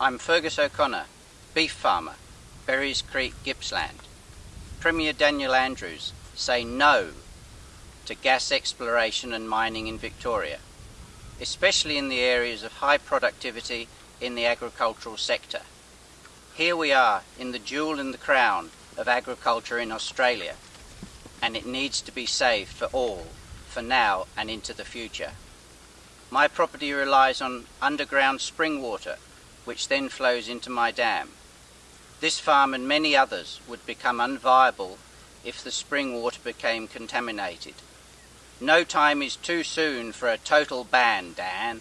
I'm Fergus O'Connor, beef farmer, Berrys Creek, Gippsland. Premier Daniel Andrews say no to gas exploration and mining in Victoria, especially in the areas of high productivity in the agricultural sector. Here we are in the jewel in the crown of agriculture in Australia, and it needs to be saved for all, for now and into the future. My property relies on underground spring water, which then flows into my dam. This farm and many others would become unviable if the spring water became contaminated. No time is too soon for a total ban, Dan.